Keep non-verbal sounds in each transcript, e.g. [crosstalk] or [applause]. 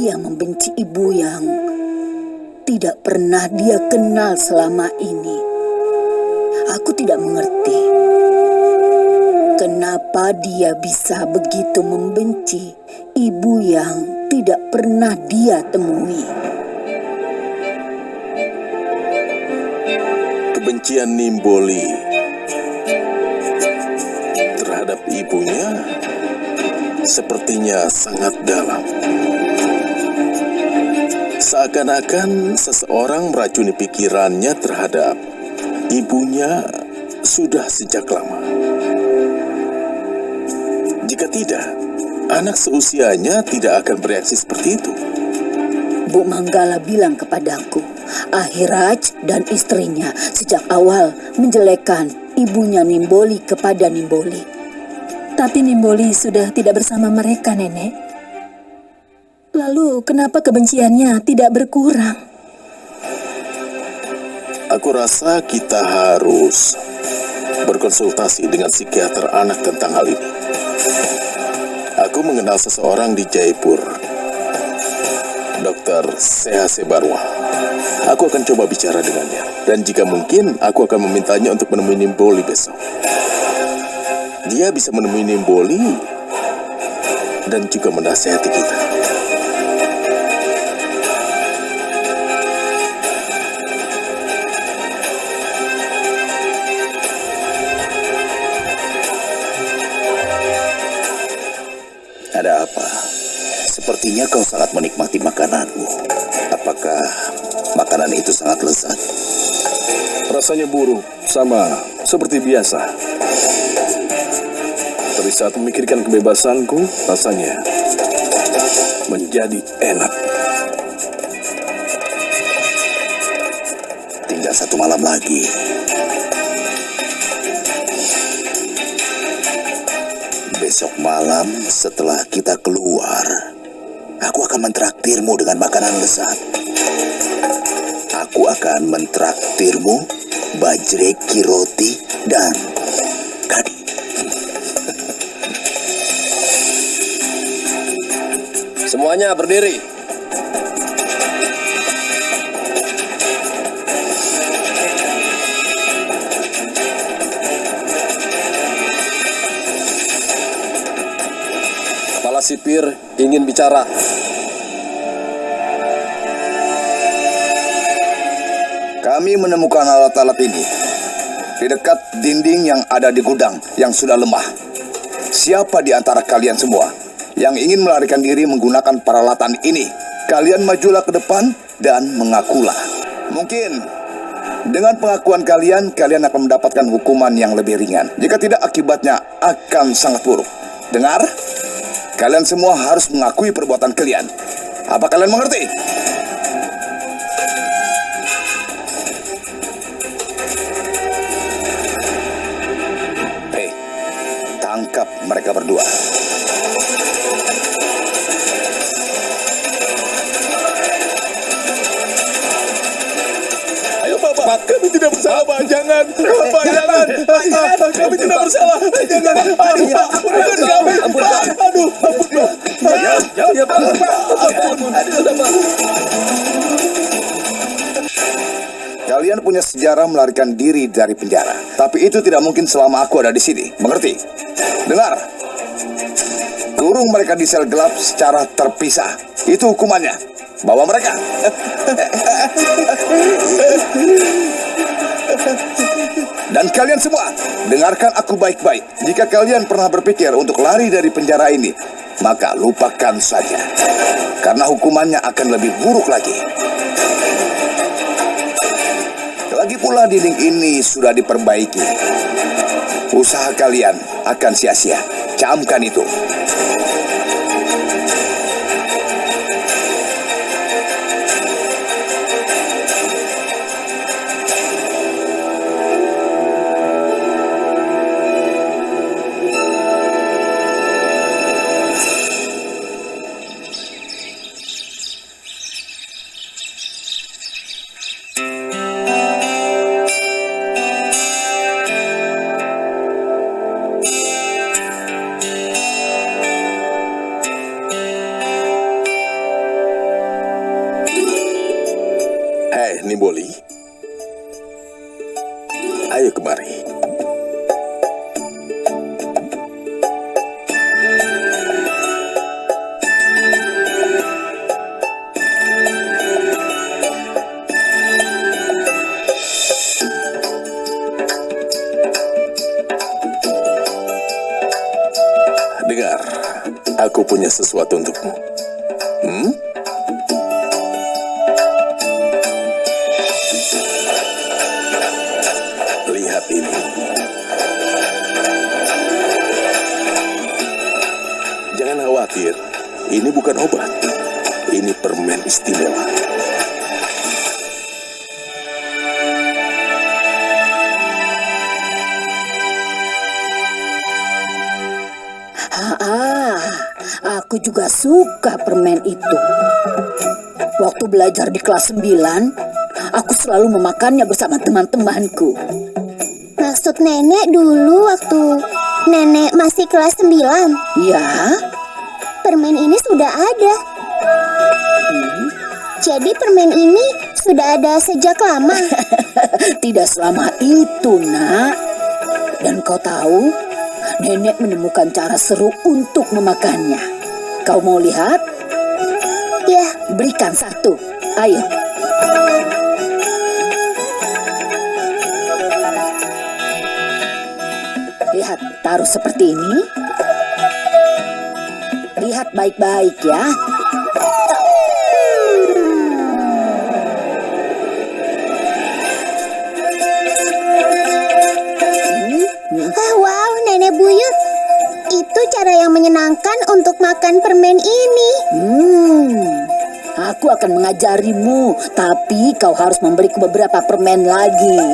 Dia membenci ibu yang tidak pernah dia kenal selama ini. Aku tidak mengerti kenapa dia bisa begitu membenci ibu yang tidak pernah dia temui. Kebencian Nimboli terhadap ibunya sepertinya sangat dalam. Seakan-akan seseorang meracuni pikirannya terhadap ibunya sudah sejak lama. Jika tidak, anak seusianya tidak akan bereaksi seperti itu. Bu Manggala bilang kepadaku, Ahiraj dan istrinya sejak awal menjelekkan ibunya Nimboli kepada Nimboli. Tapi Nimboli sudah tidak bersama mereka, Nenek. Lalu kenapa kebenciannya tidak berkurang? Aku rasa kita harus berkonsultasi dengan psikiater anak tentang hal ini. Aku mengenal seseorang di Jaipur, Dr. Sehase Barwa. Aku akan coba bicara dengannya. Dan jika mungkin, aku akan memintanya untuk menemui Nimboli besok. Dia bisa menemui Nimboli dan juga menasehati kita. Sepertinya kau sangat menikmati makananmu. Apakah makanan itu sangat lezat? Rasanya buruk, sama seperti biasa. Tapi saat memikirkan kebebasanku, rasanya menjadi enak. Tinggal satu malam lagi. Besok malam setelah kita keluar, aku akan mentraktirmu dengan makanan lezat. Aku akan mentraktirmu bajreki roti dan kadi. Semuanya berdiri. Sipir ingin bicara. Kami menemukan alat-alat ini di dekat dinding yang ada di gudang yang sudah lemah. Siapa di antara kalian semua yang ingin melarikan diri menggunakan peralatan ini? Kalian majulah ke depan dan mengakulah. Mungkin dengan pengakuan kalian, kalian akan mendapatkan hukuman yang lebih ringan. Jika tidak, akibatnya akan sangat buruk. Dengar? Kalian semua harus mengakui perbuatan kalian. Apa kalian mengerti? Hei, tangkap mereka berdua. Bapak, kami tidak bersalah Pak, jangan. Bapak, jangan. Kami tidak bersalah, jangan. Pak, ampun kami. Pak, Kalian punya sejarah melarikan diri dari penjara. Tapi itu tidak mungkin selama aku ada di sini. Mengerti? Dengar. Kurung mereka di sel gelap secara terpisah. Itu hukumannya. Bawa mereka. [laughs] Dan kalian semua, dengarkan aku baik-baik. Jika kalian pernah berpikir untuk lari dari penjara ini, maka lupakan saja. Karena hukumannya akan lebih buruk lagi. Lagi pula dinding ini sudah diperbaiki. Usaha kalian akan sia-sia. Camkan itu. Ayo kemari. Dengar, aku punya sesuatu untukmu. Hmm? Ini bukan obat. Ini permen istimewa. Ah, aku juga suka permen itu. Waktu belajar di kelas 9, aku selalu memakannya bersama teman-temanku. Maksud nenek dulu waktu nenek masih kelas 9. Ya, Permen ini sudah ada. Jadi permen ini sudah ada sejak lama. [laughs] tidak selama itu, nak. Dan kau tahu, nenek menemukan cara seru untuk memakannya. Kau mau lihat? ya, Berikan satu. Ayo. Lihat, taruh seperti ini. Lihat baik-baik ya. ah, wow, nenek buyut. Itu cara yang menyenangkan untuk makan permen ini. Hmm, aku akan mengajarimu, tapi kau harus memberiku beberapa permen lagi. [laughs]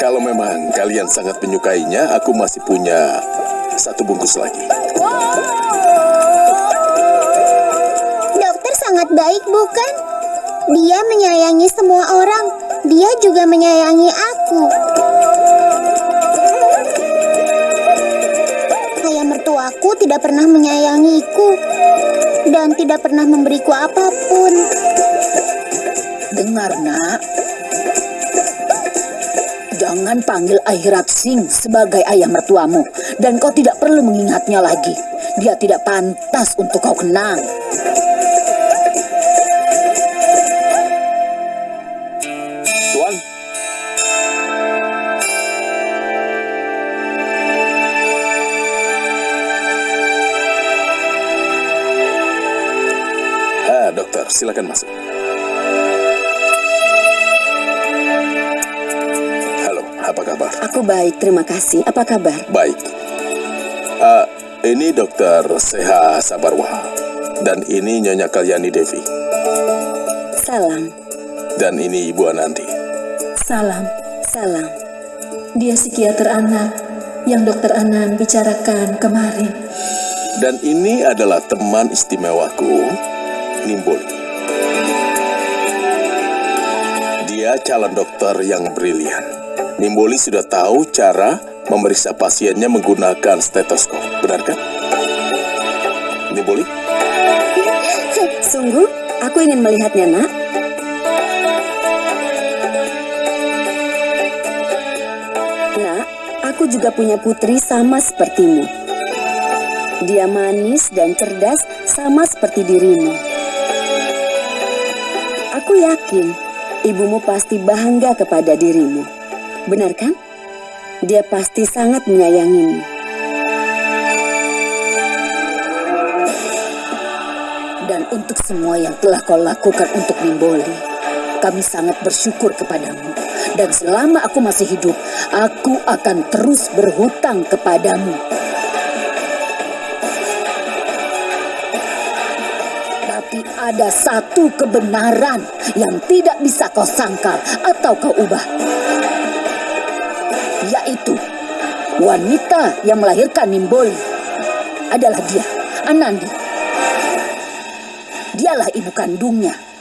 Kalau memang kalian sangat menyukainya, aku masih punya satu bungkus lagi. Dokter sangat baik, bukan? Dia menyayangi semua orang. Dia juga menyayangi aku. Ayah mertuaku tidak pernah menyayangiku dan tidak pernah memberiku apa pun. Dengar, nak. Jangan panggil Airat Singh sebagai ayah mertuamu. Dan kau tidak perlu mengingatnya lagi. Dia tidak pantas untuk kau kenang. Tuan, Ah, dokter, silakan masuk. Apa kabar? Aku baik, terima kasih. Apa kabar? Baik. Ah, ini dokter Seha Sabarwa. Dan ini Nyonya Kalyani Devi. Salam, Dan ini Ibu Anandi. salam, salam. Dia psikiater anak yang dokter Anan bicarakan kemarin. Dan ini adalah teman istimewaku, Nimboli. Calon dokter yang brilian. Nimboli sudah tahu cara memeriksa pasiennya menggunakan stetoskop, benar kan? Nimboli? Sungguh, aku ingin melihatnya, nak. Nak, aku juga punya putri sama sepertimu. Dia manis dan cerdas sama seperti dirimu. Aku yakin ibumu pasti bangga kepada dirimu. Benar kan? Dia pasti sangat menyayangimu. Dan untuk semua yang telah kau lakukan untuk Nimboli, kami sangat bersyukur kepadamu. Dan selama aku masih hidup, aku akan terus berhutang kepadamu. Ada satu kebenaran yang tidak bisa kau sangkal atau kau ubah. Yaitu, wanita yang melahirkan Nimboli adalah dia, Anandi. Dialah ibu kandungnya.